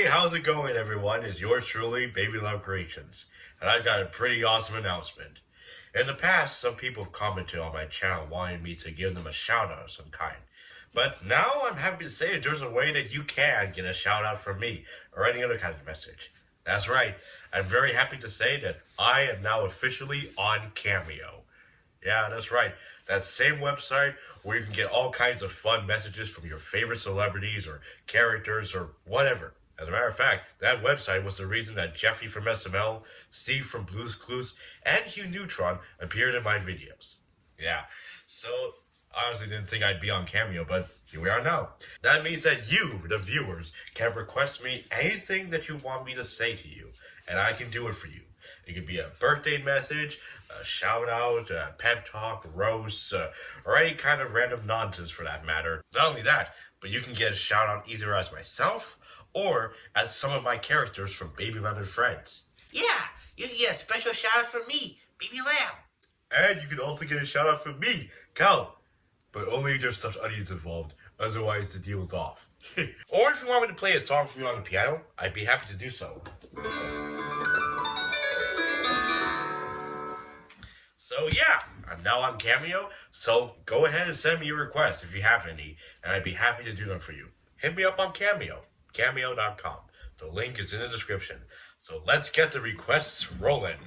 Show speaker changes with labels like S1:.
S1: Hey, how's it going, everyone? It's yours truly, Baby Love Creations, and I've got a pretty awesome announcement. In the past, some people have commented on my channel wanting me to give them a shout out of some kind. But now I'm happy to say there's a way that you can get a shout out from me or any other kind of message. That's right, I'm very happy to say that I am now officially on Cameo. Yeah, that's right. That same website where you can get all kinds of fun messages from your favorite celebrities or characters or whatever. As a matter of fact, that website was the reason that Jeffy from SML, Steve from Blues Clues, and Hugh Neutron appeared in my videos. Yeah, so I honestly didn't think I'd be on Cameo, but here we are now. That means that you, the viewers, can request me anything that you want me to say to you, and I can do it for you. It could be a birthday message, a shout out, a pep talk, roast, uh, or any kind of random nonsense for that matter. Not only that, but you can get a shout out either as myself or as some of my characters from Baby Lemon Friends.
S2: Yeah, you can get a special shout out from me, Baby Lamb.
S1: And you can also get a shout out from me, Cal. But only if there's such onions involved, otherwise the deal is off. or if you want me to play a song for you on the piano, I'd be happy to do so. So yeah, I'm now on Cameo, so go ahead and send me your requests if you have any, and I'd be happy to do them for you. Hit me up on Cameo, cameo.com. The link is in the description. So let's get the requests rolling.